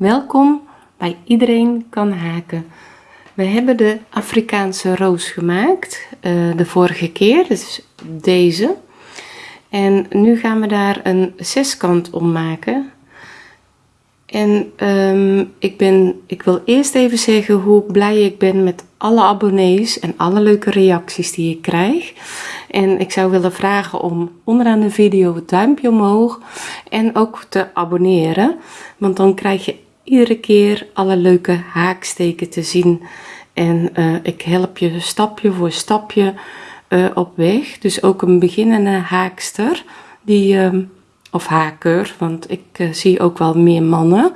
Welkom bij Iedereen kan haken. We hebben de Afrikaanse roos gemaakt uh, de vorige keer, dus deze. En nu gaan we daar een zeskant om maken. En um, ik, ben, ik wil eerst even zeggen hoe blij ik ben met alle abonnees en alle leuke reacties die ik krijg. En ik zou willen vragen om onderaan de video het duimpje omhoog en ook te abonneren. Want dan krijg je iedere keer alle leuke haaksteken te zien. En uh, ik help je stapje voor stapje uh, op weg. Dus ook een beginnende haakster die... Uh, of haker, want ik uh, zie ook wel meer mannen.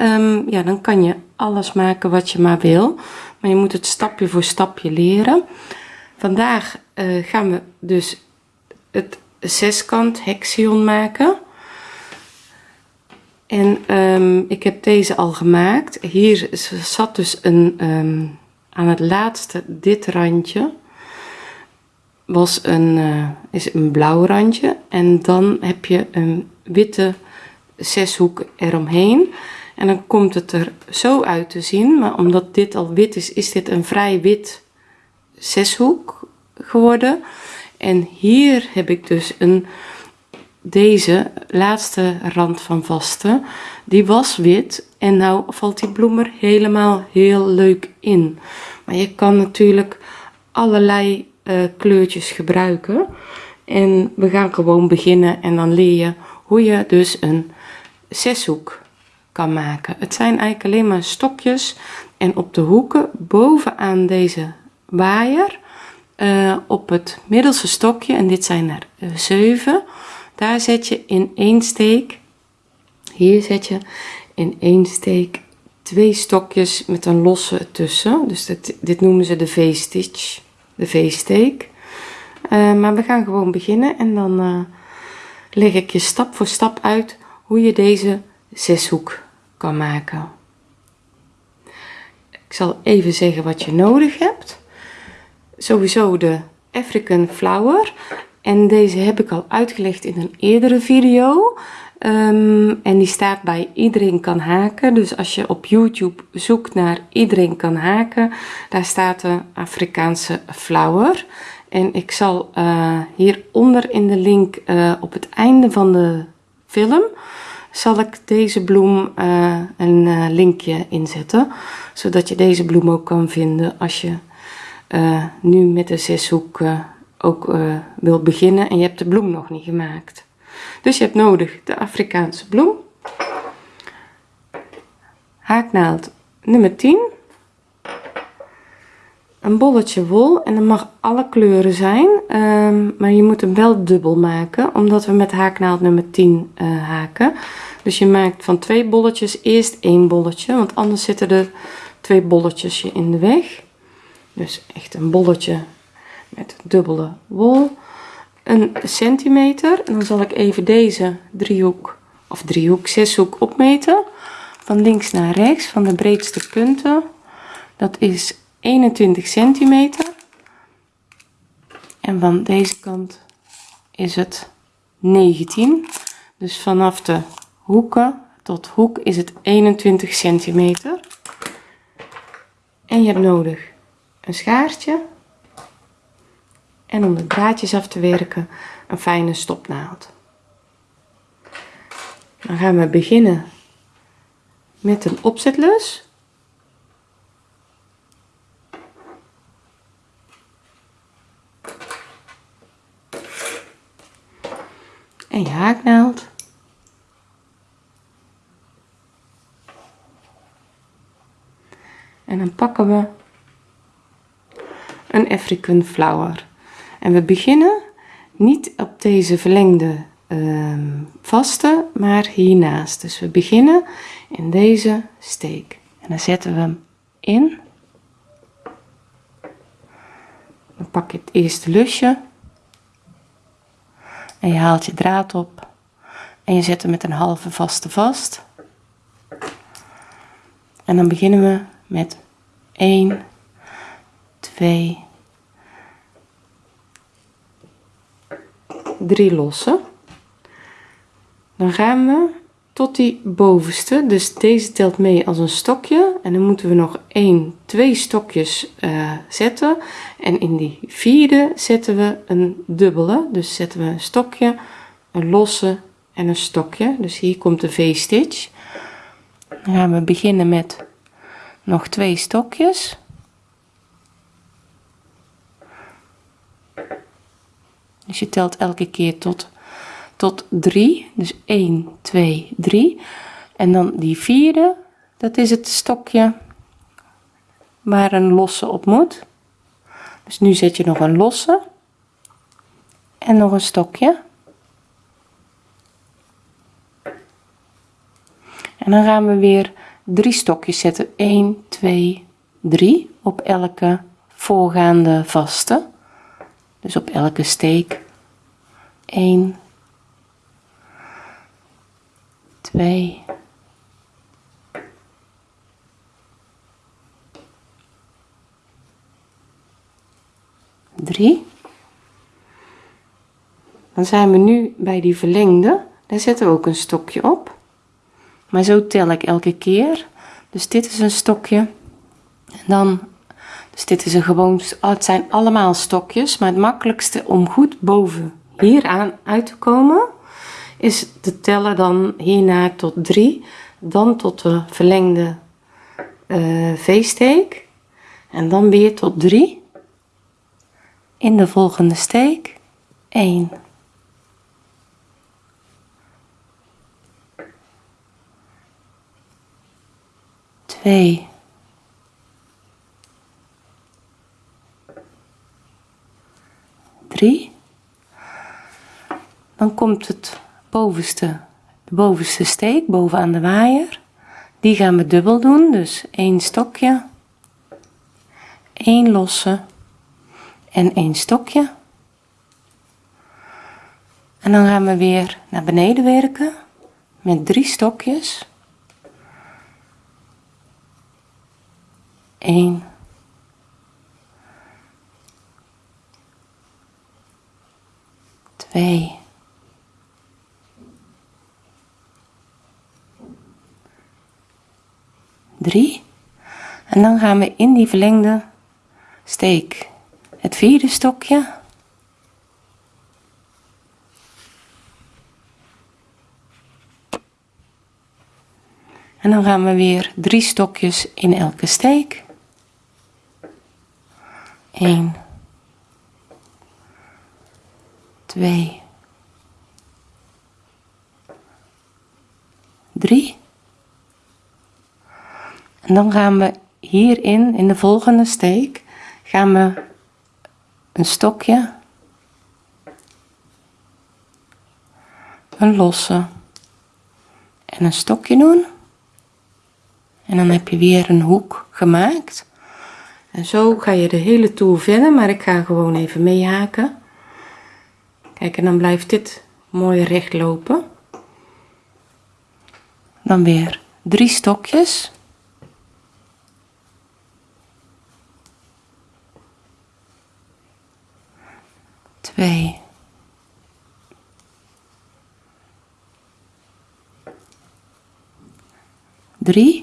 Um, ja, dan kan je alles maken wat je maar wil. Maar je moet het stapje voor stapje leren. Vandaag gaan we dus het zeskant hexion maken. En um, ik heb deze al gemaakt. Hier zat dus een, um, aan het laatste dit randje was een, uh, is een blauw randje. En dan heb je een witte zeshoek eromheen. En dan komt het er zo uit te zien maar omdat dit al wit is is dit een vrij wit zeshoek geworden. En hier heb ik dus een deze laatste rand van vaste die was wit en nou valt die bloem er helemaal heel leuk in. Maar je kan natuurlijk allerlei uh, kleurtjes gebruiken. En we gaan gewoon beginnen en dan leer je hoe je dus een zeshoek kan maken. Het zijn eigenlijk alleen maar stokjes en op de hoeken bovenaan deze waaier uh, op het middelste stokje en dit zijn er uh, zeven daar zet je in één steek hier zet je in één steek twee stokjes met een losse tussen. Dus dit, dit noemen ze de v-stitch de v-steek. Uh, maar we gaan gewoon beginnen en dan uh, leg ik je stap voor stap uit hoe je deze zeshoek kan maken. Ik zal even zeggen wat je nodig hebt. Sowieso de African flower en deze heb ik al uitgelegd in een eerdere video. Um, en die staat bij iedereen kan haken. Dus als je op youtube zoekt naar iedereen kan haken daar staat de afrikaanse flower. En ik zal uh, hieronder in de link uh, op het einde van de film zal ik deze bloem uh, een linkje inzetten zodat je deze bloem ook kan vinden als je nu met de zeshoek ook wil beginnen en je hebt de bloem nog niet gemaakt. Dus je hebt nodig de Afrikaanse bloem. Haaknaald nummer 10 een bolletje wol en dat mag alle kleuren zijn um, maar je moet hem wel dubbel maken omdat we met haaknaald nummer 10 uh, eh, haken. Dus je maakt van twee bolletjes eerst één bolletje want anders zitten er twee bolletjes je in de weg. Dus echt een bolletje met dubbele wol een centimeter. En dan zal ik even deze driehoek of driehoek zeshoek opmeten. Van links naar rechts van de breedste punten. Dat is 21 centimeter. En van deze kant is het 19 dus vanaf de hoeken tot hoek is het 21 centimeter. En je hebt nodig een schaartje en om de draadjes af te werken een fijne stopnaald. Dan gaan we beginnen met een opzetlus. En je haaknaald. En dan pakken we een African flower en we beginnen niet op deze verlengde uh, vaste maar hiernaast. Dus we beginnen in deze steek. En dan zetten we hem in. Dan pak je het eerste lusje. En je haalt je draad op. En je zet hem met een halve vaste vast. En dan beginnen we met 1 2 3 lossen. Dan gaan we tot die bovenste. Dus deze telt mee als een stokje. En dan moeten we nog 1 2 stokjes uh, zetten. En in die vierde zetten we een dubbele. Dus zetten we een stokje een losse en een stokje. Dus hier komt de v-stitch. Dan gaan we beginnen met nog twee stokjes dus je telt elke keer tot tot 3 dus 1 2 3 en dan die vierde dat is het stokje waar een losse op moet. Dus nu zet je nog een losse en nog een stokje. En dan gaan we weer drie stokjes zetten. 1 2 3 op elke voorgaande vaste dus op elke steek. 1 2 3 dan zijn we nu bij die verlengde. Daar zetten we ook een stokje op. Maar zo tel ik elke keer. Dus dit is een stokje. En dan dus dit is een gewoon oh, het zijn allemaal stokjes maar het makkelijkste om goed boven hier aan uit te komen is te tellen dan hierna tot 3 dan tot de verlengde uh, v-steek en dan weer tot 3 in de volgende steek 1 2 3 dan komt het bovenste de bovenste steek bovenaan de waaier. Die gaan we dubbel doen dus één stokje één losse en één stokje. En dan gaan we weer naar beneden werken met drie stokjes. 1 2 3 en dan gaan we in die verlengde steek. Het vierde stokje. En dan gaan we weer drie stokjes in elke steek. 1 2 3 en dan gaan we hierin in de volgende steek gaan we een stokje een losse en een stokje doen. En dan heb je weer een hoek gemaakt. En zo ga je de hele toer verder maar ik ga gewoon even meehaken kijk en dan blijft dit mooi recht lopen. Dan weer drie stokjes. 2 3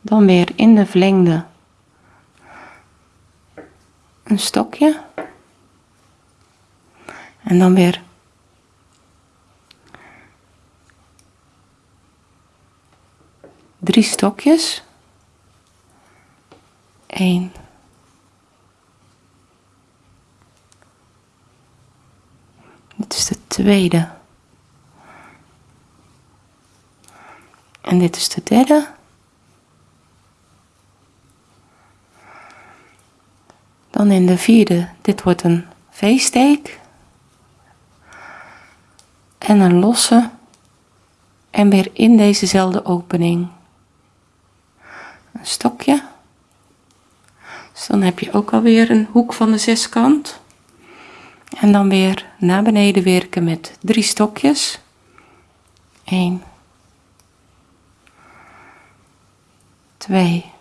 dan weer in de verlengde een stokje. En dan weer. Drie stokjes. 1 dit is de tweede. En dit is de derde dan in de vierde. Dit wordt een v-steek en een losse en weer in dezezelfde opening. Een stokje. Dus dan heb je ook alweer een hoek van de zeskant. En dan weer naar beneden werken met drie stokjes. 1 2 3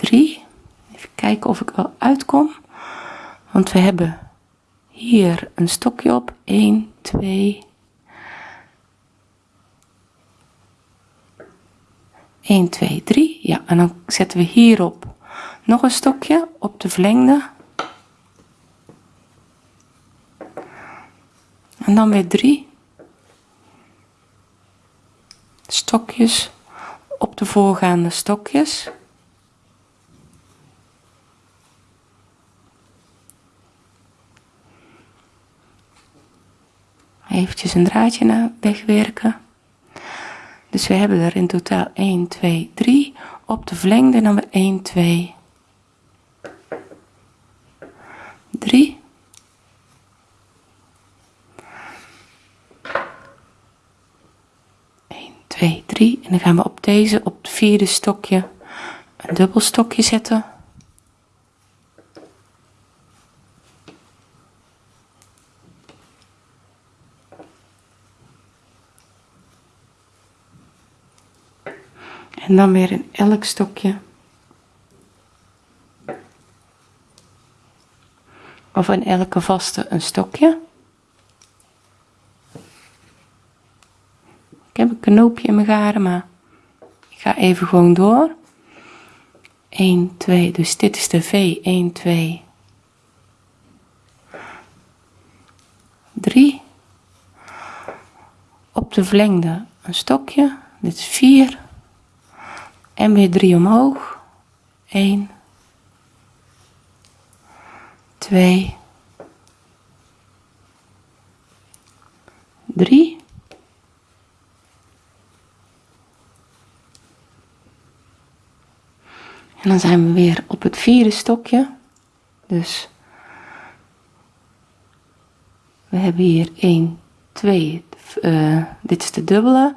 3 even of ik wel uitkom. Want we hebben hier een stokje op. 1 2 1 2 3 ja en dan zetten we hierop nog een stokje op de verlengde. En dan weer 3 stokjes op de voorgaande stokjes eventjes een draadje wegwerken. Dus we hebben er in totaal 1 2 3 op de verlengde dan weer 1 2 3 2 3 en dan gaan we op deze op het vierde stokje een dubbel stokje zetten en dan weer in elk stokje. Of in elke vaste een stokje. Ik heb een knoopje in mijn garen maar ik ga even gewoon door. 1 2 dus dit is de V. 1 2 3 op de verlengde een stokje. Dit is 4 en weer 3 omhoog. 1 2 3 en dan zijn we weer op het vierde stokje. Dus we hebben hier 1 2 uh, dit is de dubbele.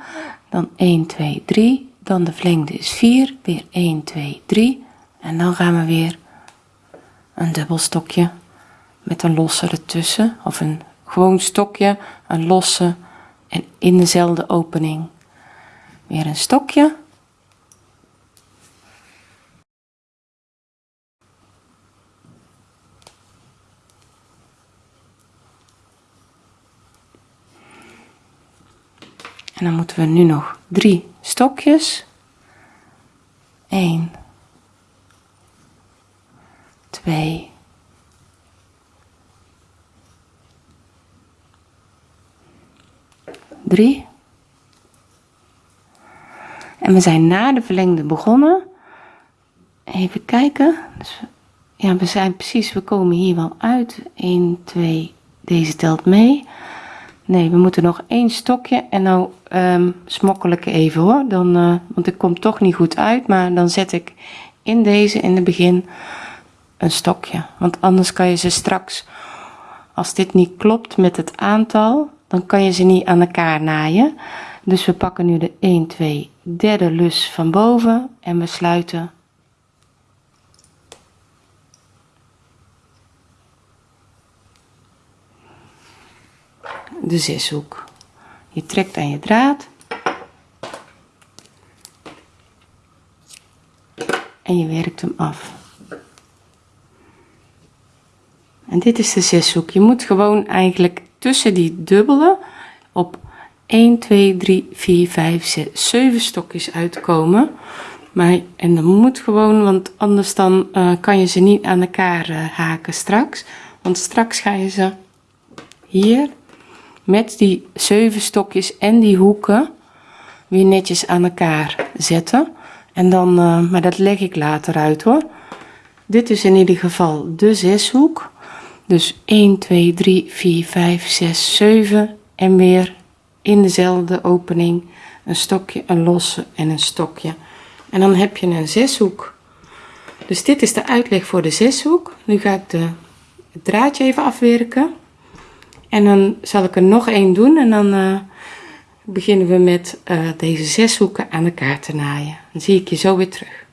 Dan 1 2 3 dan de verlengde is 4 weer 1 2 3 en dan gaan we weer een dubbel stokje met een losse ertussen. Of een gewoon stokje een losse en in dezelfde opening. Weer een stokje en dan moeten we nu nog drie stokjes. 1 2 3 en we zijn na de verlengde begonnen. Even kijken. Dus, ja we zijn precies we komen hier wel uit. 1 2 deze telt mee nee we moeten nog één stokje en nou um, smokkel ik even hoor. Dan uh, want ik kom toch niet goed uit maar dan zet ik in deze in het begin een stokje. Want anders kan je ze straks als dit niet klopt met het aantal dan kan je ze niet aan elkaar naaien. Dus we pakken nu de 1 2 derde lus van boven en we sluiten de zeshoek. Je trekt aan je draad. En je werkt hem af. En dit is de zeshoek. Je moet gewoon eigenlijk tussen die dubbele op 1 2 3 4 5 6 7 stokjes uitkomen. Maar en dan moet gewoon want anders dan uh, kan je ze niet aan elkaar uh, haken straks. Want straks ga je ze hier met die zeven stokjes en die hoeken weer netjes aan elkaar zetten. En dan uh, maar dat leg ik later uit hoor. Dit is in ieder geval de zeshoek. Dus 1 2 3 4 5 6 7 en weer in dezelfde opening een stokje een losse en een stokje. En dan heb je een zeshoek. Dus dit is de uitleg voor de zeshoek. Nu ga ik de het draadje even afwerken en dan zal ik er nog één doen en dan uh, beginnen we met uh, deze zes hoeken aan elkaar te naaien. Dan zie ik je zo weer terug.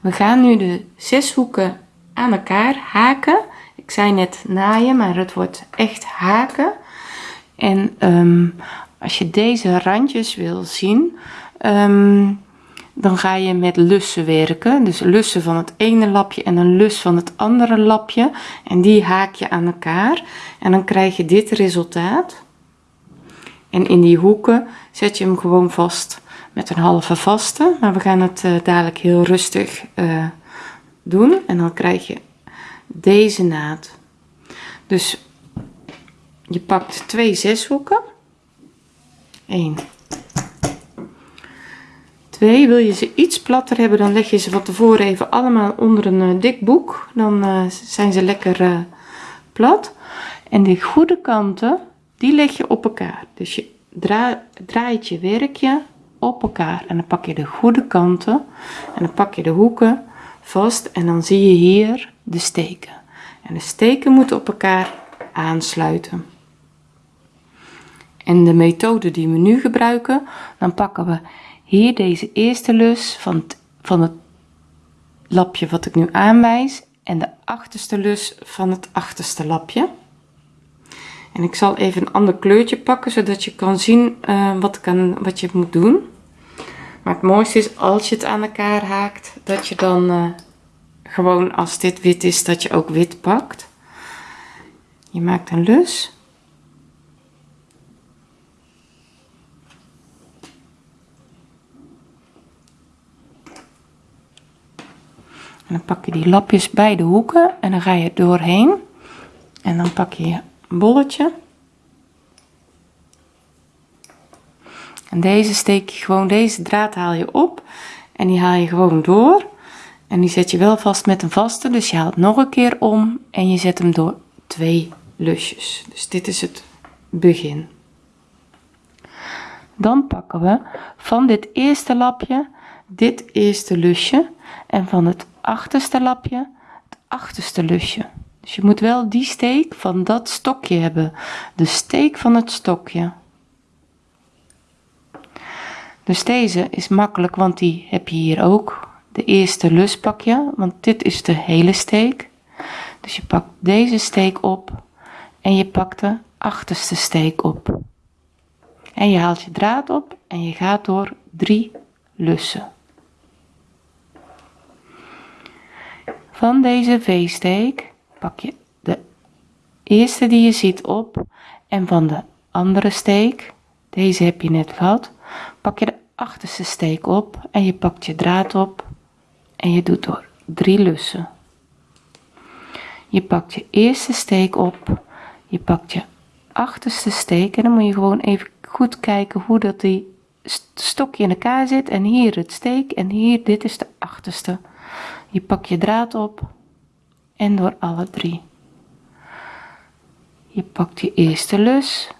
We gaan nu de zes hoeken aan elkaar haken. Ik zei net naaien maar het wordt echt haken. En ehm, als je deze randjes wil zien, ehm, dan ga je met lussen werken. Dus lussen van het ene lapje en een lus van het andere lapje. En die haak je aan elkaar. En dan krijg je dit resultaat. En in die hoeken zet je hem gewoon vast met een halve vaste. Maar we gaan het uh, dadelijk heel rustig uh, doen. En dan krijg je deze naad. Dus je pakt twee zeshoeken. 1. 2. Wil je ze iets platter hebben, dan leg je ze van tevoren even allemaal onder een uh, dik boek. Dan uh, zijn ze lekker uh, plat. En die goede kanten, die leg je op elkaar. Dus je dra draait je werkje op elkaar. En dan pak je de goede kanten en dan pak je de hoeken vast. En dan zie je hier de steken. En de steken moeten op elkaar aansluiten. En de methode die we nu gebruiken, dan pakken we hier deze eerste lus van het, van het lapje wat ik nu aanwijs en de achterste lus van het achterste lapje. En ik zal even een ander kleurtje pakken, zodat je kan zien uh, wat, kan, wat je moet doen. Maar het mooiste is als je het aan elkaar haakt, dat je dan uh, gewoon als dit wit is, dat je ook wit pakt. Je maakt een lus. En dan pak je die lapjes bij de hoeken en dan ga je doorheen. En dan pak je je bolletje. En deze steek je gewoon, deze draad haal je op en die haal je gewoon door. En die zet je wel vast met een vaste, dus je haalt nog een keer om en je zet hem door twee lusjes. Dus dit is het begin. Dan pakken we van dit eerste lapje dit eerste lusje en van het achterste lapje het achterste lusje. Dus je moet wel die steek van dat stokje hebben. De steek van het stokje. Dus deze is makkelijk, want die heb je hier ook. De eerste lus pak je, want dit is de hele steek. Dus je pakt deze steek op en je pakt de achterste steek op. En je haalt je draad op en je gaat door drie lussen. Van deze V-steek pak je de eerste die je ziet op en van de andere steek, deze heb je net gehad, pak je de achterste steek op en je pakt je draad op en je doet door drie lussen. Je pakt je eerste steek op, je pakt je achterste steek en dan moet je gewoon even goed kijken hoe dat die stokje in elkaar zit en hier het steek en hier dit is de achterste. Je pakt je draad op en door alle drie. Je pakt je eerste lus.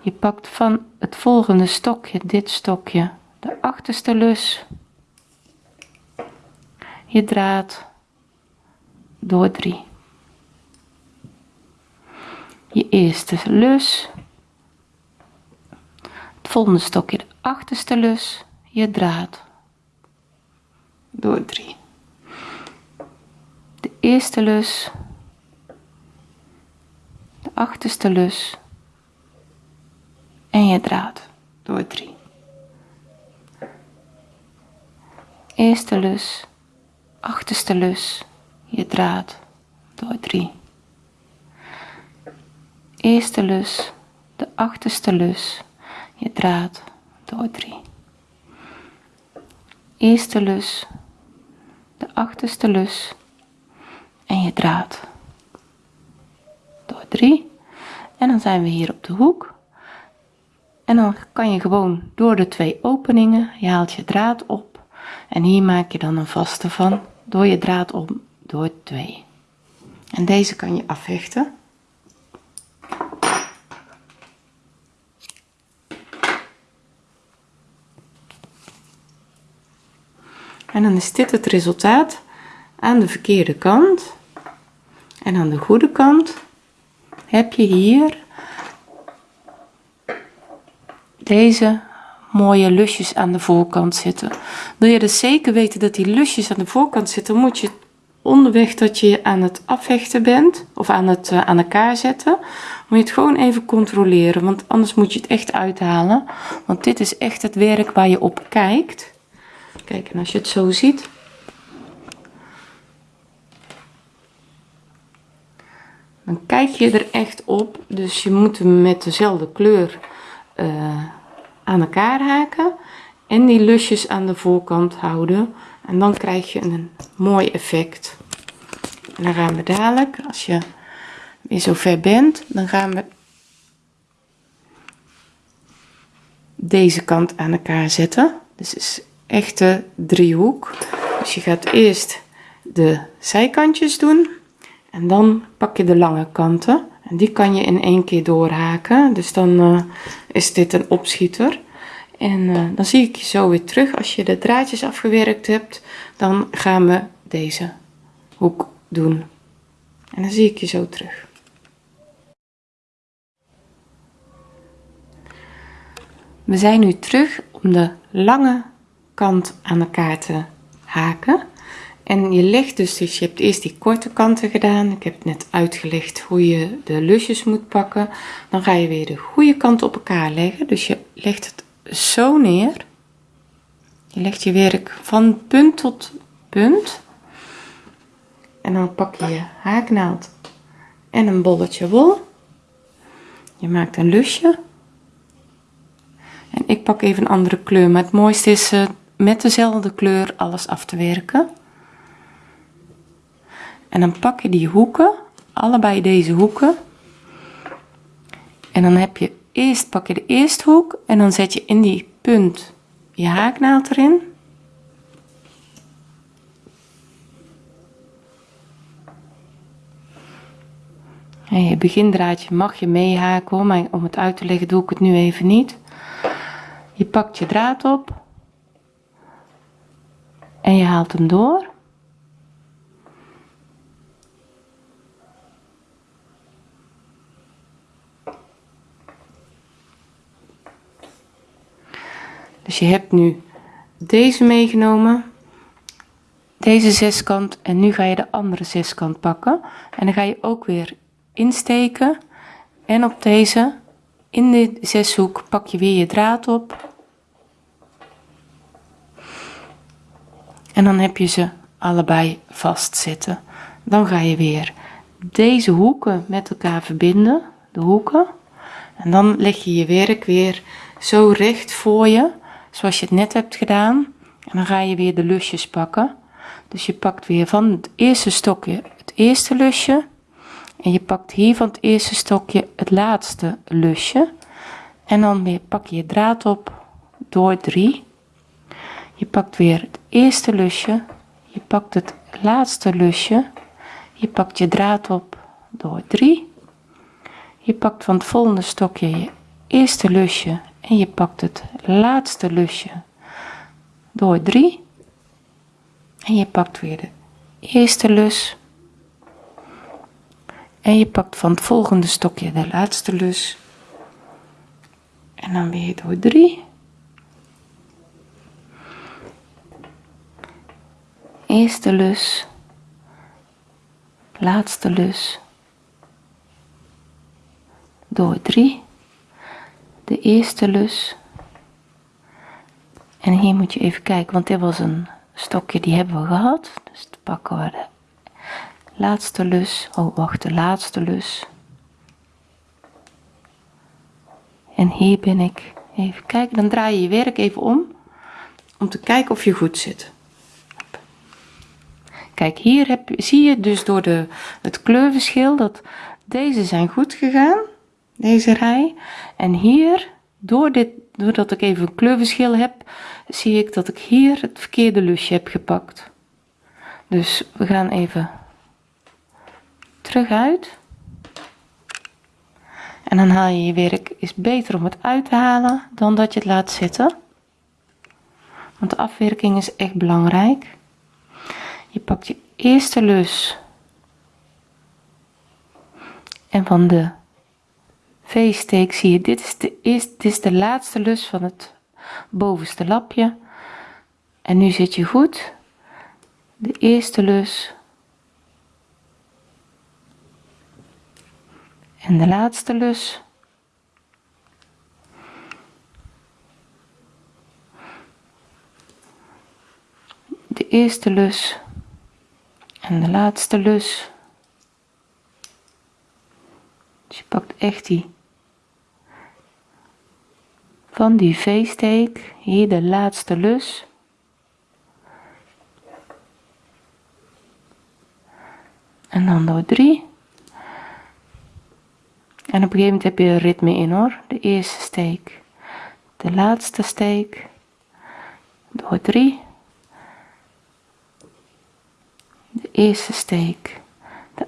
Je pakt van het volgende stokje, dit stokje, de achterste lus. Je draad door drie. Je eerste lus. Het volgende stokje, de achterste lus. Je draad door drie de eerste lus, de achterste lus en je draad door drie. Eerste lus, achterste lus, je draad door drie. Eerste lus, de achterste lus, je draad door drie. Eerste lus, de achterste lus, en je draad. Door drie. En dan zijn we hier op de hoek. En dan kan je gewoon door de twee openingen je haalt je draad op. En hier maak je dan een vaste van door je draad om door twee. En deze kan je afhechten. En dan is dit het resultaat aan de verkeerde kant en aan de goede kant heb je hier deze mooie lusjes aan de voorkant zitten. Wil je dus zeker weten dat die lusjes aan de voorkant zitten, moet je onderweg dat je aan het afhechten bent of aan het uh, aan elkaar zetten moet je het gewoon even controleren want anders moet je het echt uithalen want dit is echt het werk waar je op kijkt kijk en als je het zo ziet dan kijk je er echt op. Dus je moet hem met dezelfde kleur uh, aan elkaar haken en die lusjes aan de voorkant houden. En dan krijg je een mooi effect. En dan gaan we dadelijk als je weer zo ver bent dan gaan we deze kant aan elkaar zetten. Dus is echte driehoek. Dus je gaat eerst de zijkantjes doen en dan pak je de lange kanten en die kan je in één keer doorhaken. Dus dan uh, is dit een opschieter. En uh, dan zie ik je zo weer terug. Als je de draadjes afgewerkt hebt dan gaan we deze hoek doen. En dan zie ik je zo terug. We zijn nu terug om de lange kant aan elkaar te haken en je legt dus, dus je hebt eerst die korte kanten gedaan. Ik heb net uitgelegd hoe je de lusjes moet pakken. Dan ga je weer de goede kant op elkaar leggen. Dus je legt het zo neer. Je legt je werk van punt tot punt. En dan pak je je haaknaald en een bolletje wol. Je maakt een lusje. En ik pak even een andere kleur. Maar het mooiste is uh, met dezelfde kleur alles af te werken en dan pak je die hoeken allebei deze hoeken. En dan heb je eerst pak je de eerste hoek en dan zet je in die punt je haaknaald erin. En je begindraadje mag je meehaken maar om het uit te leggen doe ik het nu even niet. Je pakt je draad op en je haalt hem door dus je hebt nu deze meegenomen deze zeskant en nu ga je de andere zeskant pakken. En dan ga je ook weer insteken en op deze in de zeshoek pak je weer je draad op. En dan heb je ze allebei vastzitten dan ga je weer deze hoeken met elkaar verbinden de hoeken. En dan leg je je werk weer zo recht voor je zoals je het net hebt gedaan. En dan ga je weer de lusjes pakken. Dus je pakt weer van het eerste stokje het eerste lusje. En je pakt hier van het eerste stokje het laatste lusje. En dan weer pak je je draad op door 3 je pakt weer het eerste lusje. Je pakt het laatste lusje. Je pakt je draad op door 3 je pakt van het volgende stokje je eerste lusje en je pakt het laatste lusje door 3 en je pakt weer de eerste lus. En je pakt van het volgende stokje de laatste lus. En dan weer door 3 eerste lus. Laatste lus. Door 3 de eerste lus. En hier moet je even kijken want dit was een stokje die hebben we gehad. Dus dan pakken we de laatste lus. Oh wacht de laatste lus. En hier ben ik. Even kijken dan draai je je werk even om om te kijken of je goed zit. Kijk hier heb, zie je dus door de, het kleurverschil dat deze zijn goed gegaan deze rij. En hier door dit doordat ik even een kleurverschil heb zie ik dat ik hier het verkeerde lusje heb gepakt. Dus we gaan even terug uit. En dan haal je je werk is beter om het uit te halen dan dat je het laat zitten. Want de afwerking is echt belangrijk. Je pakt je eerste lus en van de V-steek zie je dit is, de, is, dit is de laatste lus van het bovenste lapje. En nu zit je goed. De eerste lus. En de laatste lus. De eerste lus. En de laatste lus. Dus je pakt echt die van die v-steek hier de laatste lus. En dan door 3 en op een gegeven moment heb je ritme in hoor. De eerste steek de laatste steek door 3 de eerste steek de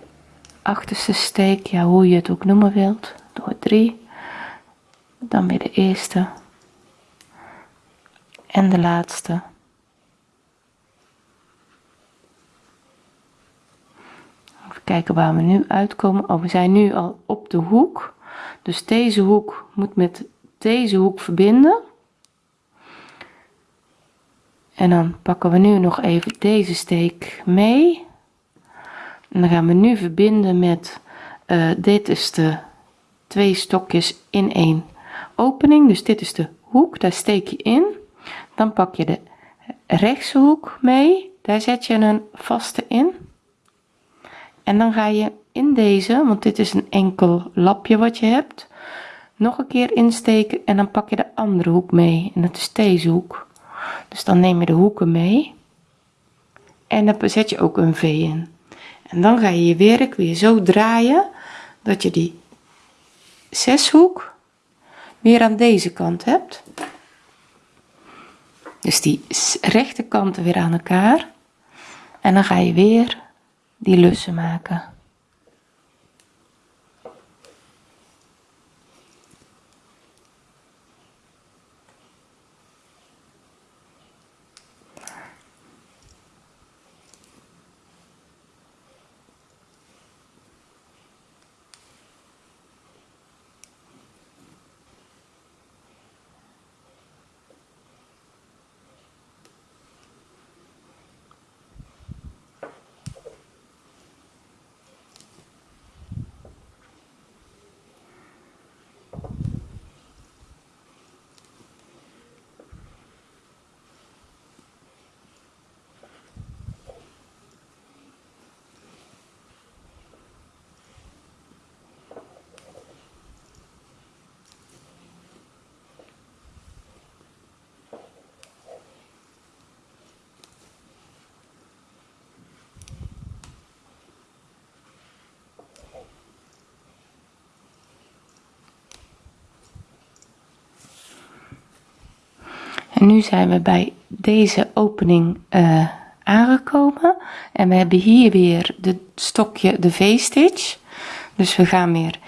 achterste steek ja hoe je het ook noemen wilt door 3 dan weer de eerste en de laatste. Even kijken waar we nu uitkomen. Oh we zijn nu al op de hoek. Dus deze hoek moet met deze hoek verbinden. En dan pakken we nu nog even deze steek mee. En dan gaan we nu verbinden met uh, dit is de twee stokjes in één opening. Dus dit is de hoek daar steek je in dan pak je de rechtse hoek mee. Daar zet je een vaste in. En dan ga je in deze want dit is een enkel lapje wat je hebt nog een keer insteken en dan pak je de andere hoek mee. En dat is deze hoek. Dus dan neem je de hoeken mee. En dan zet je ook een v in. En dan ga je je werk weer zo draaien dat je die zeshoek weer aan deze kant hebt dus die rechterkanten weer aan elkaar. En dan ga je weer die lussen maken nu zijn we bij deze opening uh, aangekomen. En we hebben hier weer de stokje de v-stitch. Dus we gaan weer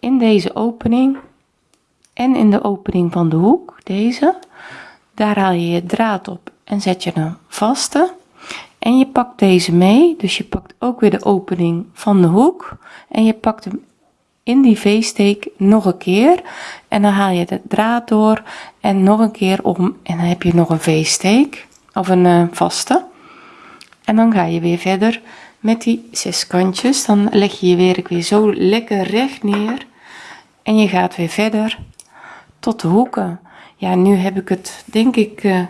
in deze opening en in de opening van de hoek deze. Daar haal je je draad op en zet je een vaste. En je pakt deze mee. Dus je pakt ook weer de opening van de hoek. En je pakt hem in die v-steek nog een keer. En dan haal je de draad door en nog een keer om. En dan heb je nog een v-steek of een uh, vaste. En dan ga je weer verder met die zes kantjes. Dan leg je je werk weer zo lekker recht neer. En je gaat weer verder tot de hoeken. Ja nu heb ik het denk ik uh,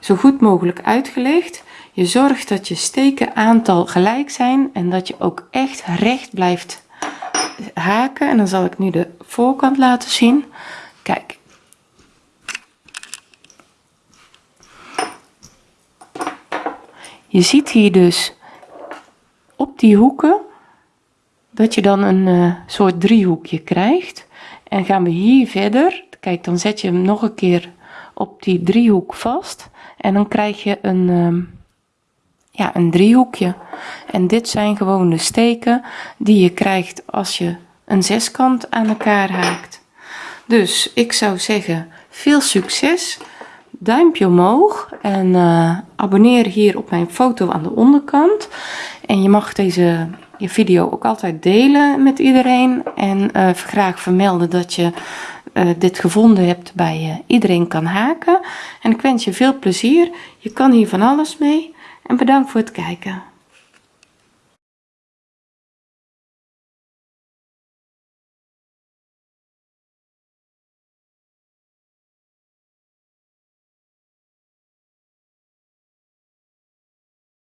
zo goed mogelijk uitgelegd. Je zorgt dat je steken aantal gelijk zijn en dat je ook echt recht blijft haken en dan zal ik nu de voorkant laten zien. Kijk. Je ziet hier dus op die hoeken dat je dan een uh, soort driehoekje krijgt. En gaan we hier verder. Kijk dan zet je hem nog een keer op die driehoek vast. En dan krijg je een uh, ja een driehoekje. En dit zijn gewoon de steken die je krijgt als je een zeskant aan elkaar haakt. Dus ik zou zeggen veel succes. Duimpje omhoog en uh, abonneer hier op mijn foto aan de onderkant. En je mag deze je video ook altijd delen met iedereen. En uh, graag vermelden dat je uh, dit gevonden hebt bij iedereen kan haken. En ik wens je veel plezier. Je kan hier van alles mee en bedankt voor het kijken